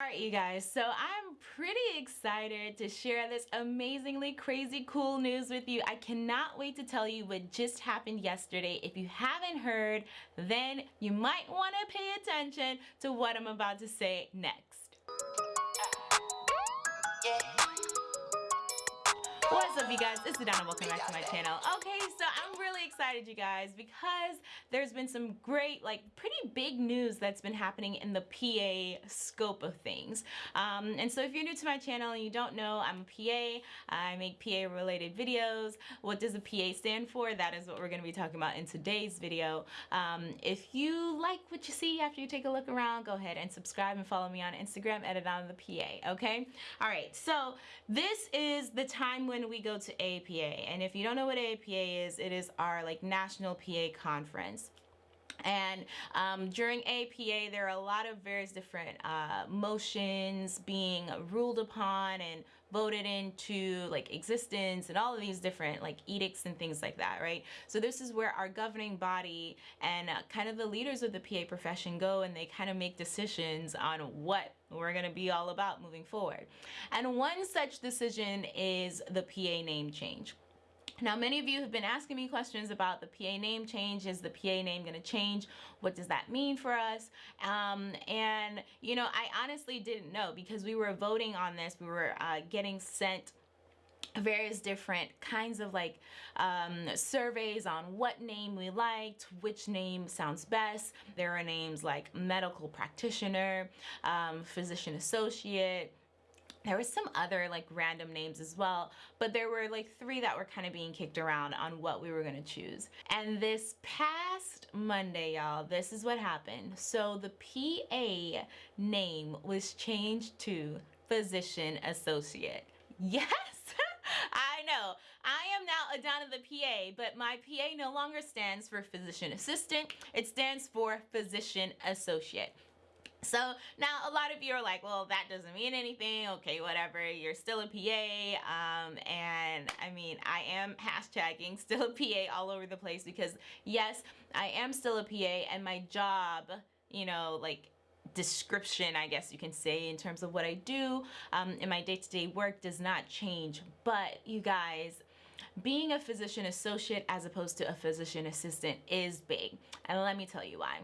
Alright you guys, so I'm pretty excited to share this amazingly crazy cool news with you. I cannot wait to tell you what just happened yesterday. If you haven't heard, then you might want to pay attention to what I'm about to say next. What's up you guys, it's Adana, welcome back to my channel. Okay, so I'm really excited you guys because there's been some great, like pretty big news that's been happening in the PA scope of things. Um, and so if you're new to my channel and you don't know, I'm a PA, I make PA related videos. What does a PA stand for? That is what we're going to be talking about in today's video. Um, if you like what you see after you take a look around, go ahead and subscribe and follow me on Instagram at Adana the PA, okay? Alright, so this is the time when we go to APA. And if you don't know what APA is, it is our like national PA conference. And um, during APA, there are a lot of various different uh, motions being ruled upon and voted into like existence and all of these different like edicts and things like that, right? So this is where our governing body and uh, kind of the leaders of the PA profession go and they kind of make decisions on what we're going to be all about moving forward. And one such decision is the PA name change. Now, many of you have been asking me questions about the PA name change. Is the PA name going to change? What does that mean for us? Um, and, you know, I honestly didn't know because we were voting on this. We were uh, getting sent various different kinds of like um, surveys on what name we liked, which name sounds best. There are names like medical practitioner, um, physician associate, there was some other like random names as well, but there were like three that were kind of being kicked around on what we were gonna choose. And this past Monday, y'all, this is what happened. So the PA name was changed to Physician Associate. Yes! I know. I am now Adana the PA, but my PA no longer stands for Physician Assistant. It stands for Physician Associate. So now a lot of you are like, well, that doesn't mean anything. Okay, whatever. You're still a PA. Um, and I mean, I am hashtagging still a PA all over the place because yes, I am still a PA and my job, you know, like description, I guess you can say, in terms of what I do um, in my day-to-day -day work does not change. But you guys, being a physician associate as opposed to a physician assistant is big. And let me tell you why.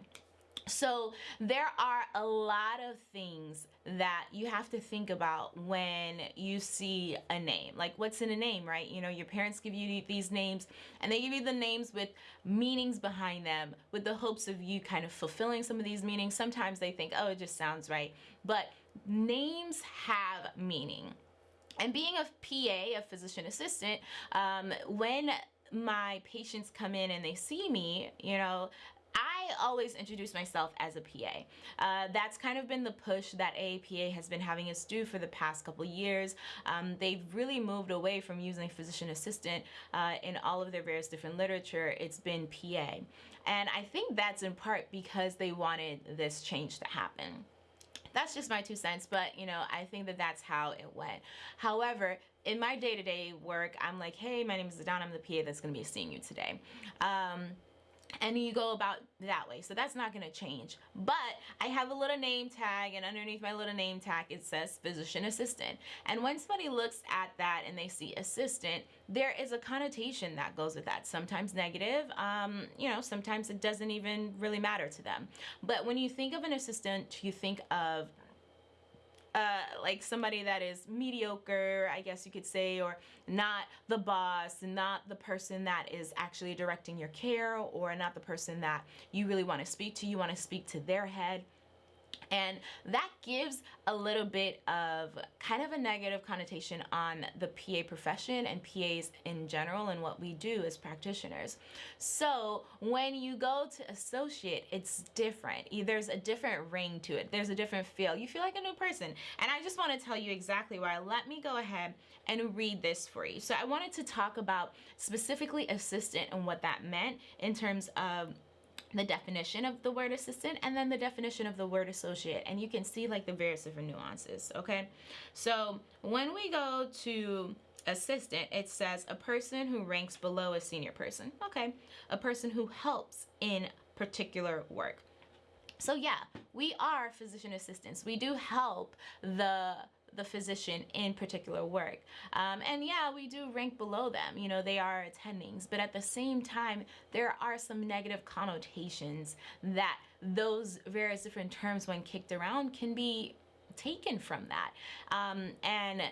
So there are a lot of things that you have to think about when you see a name. Like what's in a name, right? You know, your parents give you these names and they give you the names with meanings behind them with the hopes of you kind of fulfilling some of these meanings. Sometimes they think, oh, it just sounds right. But names have meaning. And being a PA, a physician assistant, um, when my patients come in and they see me, you know, I always introduce myself as a PA. Uh, that's kind of been the push that AAPA has been having us do for the past couple years. Um, they've really moved away from using physician assistant uh, in all of their various different literature. It's been PA. And I think that's in part because they wanted this change to happen that's just my two cents but you know I think that that's how it went however in my day-to-day -day work I'm like hey my name is Adana I'm the PA that's gonna be seeing you today um, and you go about that way. So that's not going to change. But I have a little name tag and underneath my little name tag it says physician assistant. And when somebody looks at that and they see assistant there is a connotation that goes with that. Sometimes negative um, you know sometimes it doesn't even really matter to them. But when you think of an assistant you think of uh, like somebody that is mediocre, I guess you could say, or not the boss, not the person that is actually directing your care, or not the person that you really want to speak to. You want to speak to their head and that gives a little bit of kind of a negative connotation on the PA profession and PAs in general and what we do as practitioners. So when you go to associate, it's different. There's a different ring to it. There's a different feel. You feel like a new person. And I just want to tell you exactly why. Let me go ahead and read this for you. So I wanted to talk about specifically assistant and what that meant in terms of the definition of the word assistant and then the definition of the word associate. And you can see like the various different nuances okay? So when we go to assistant it says a person who ranks below a senior person okay? A person who helps in particular work. So yeah, we are physician assistants. We do help the the physician in particular work. Um, and yeah, we do rank below them. You know, they are attendings, but at the same time, there are some negative connotations that those various different terms, when kicked around, can be taken from that. Um, and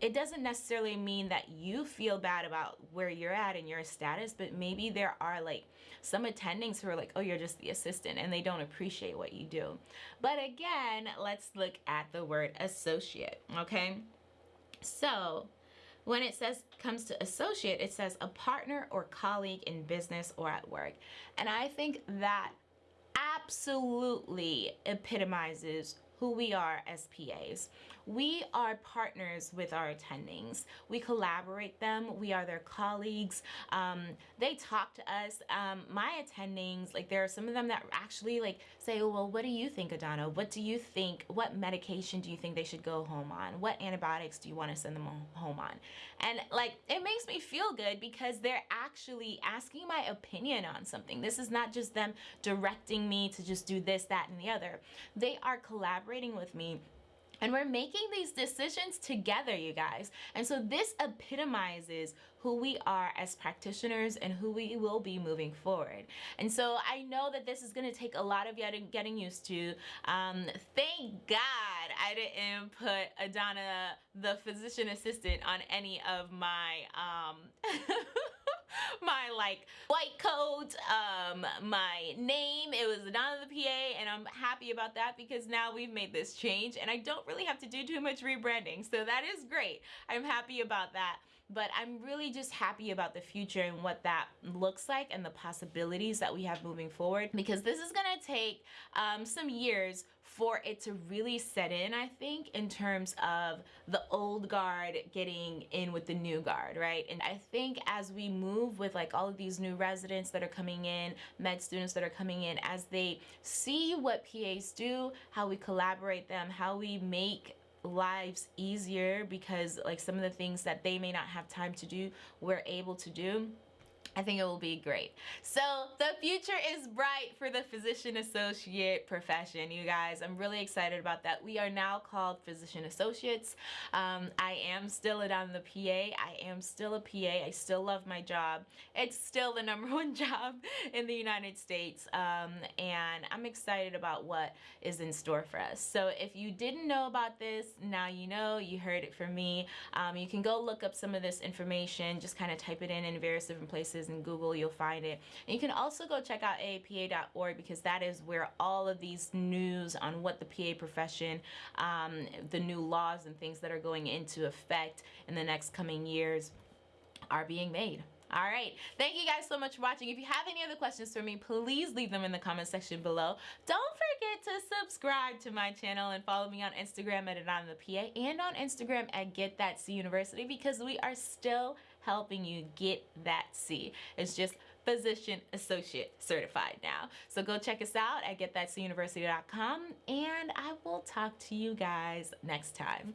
it doesn't necessarily mean that you feel bad about where you're at and your status, but maybe there are like some attendings who are like, oh, you're just the assistant and they don't appreciate what you do. But again, let's look at the word associate, okay? So when it says comes to associate, it says a partner or colleague in business or at work. And I think that absolutely epitomizes who we are as PAs. We are partners with our attendings. We collaborate them. We are their colleagues. Um, they talk to us. Um, my attendings, like there are some of them that actually like say, oh, well, what do you think, Adana? What do you think? What medication do you think they should go home on? What antibiotics do you want to send them home on? And like, it makes me feel good because they're actually asking my opinion on something. This is not just them directing me to just do this, that, and the other. They are collaborating with me and we're making these decisions together, you guys. And so this epitomizes who we are as practitioners and who we will be moving forward. And so I know that this is going to take a lot of getting used to. Um, thank God I didn't put Adana, the physician assistant, on any of my um, my like white coat, um, my name. It was Adana the PA, and I'm happy about that because now we've made this change, and I don't really have to do too much rebranding. So that is great. I'm happy about that but I'm really just happy about the future and what that looks like and the possibilities that we have moving forward because this is gonna take um, some years for it to really set in, I think, in terms of the old guard getting in with the new guard, right? And I think as we move with like all of these new residents that are coming in, med students that are coming in, as they see what PAs do, how we collaborate them, how we make lives easier because like some of the things that they may not have time to do we're able to do I think it will be great. So the future is bright for the physician associate profession, you guys. I'm really excited about that. We are now called physician associates. Um, I am still Adana the PA. I am still a PA. I still love my job. It's still the number one job in the United States. Um, and I'm excited about what is in store for us. So if you didn't know about this, now you know, you heard it from me. Um, you can go look up some of this information, just kind of type it in in various different places in Google, you'll find it. And you can also go check out aapa.org because that is where all of these news on what the PA profession, um, the new laws and things that are going into effect in the next coming years are being made. All right. Thank you guys so much for watching. If you have any other questions for me, please leave them in the comment section below. Don't forget to subscribe to my channel and follow me on Instagram at Adana the PA and on Instagram at Get That C University because we are still helping you get that C. It's just physician associate certified now. So go check us out at getthatcuniversity.com and I will talk to you guys next time.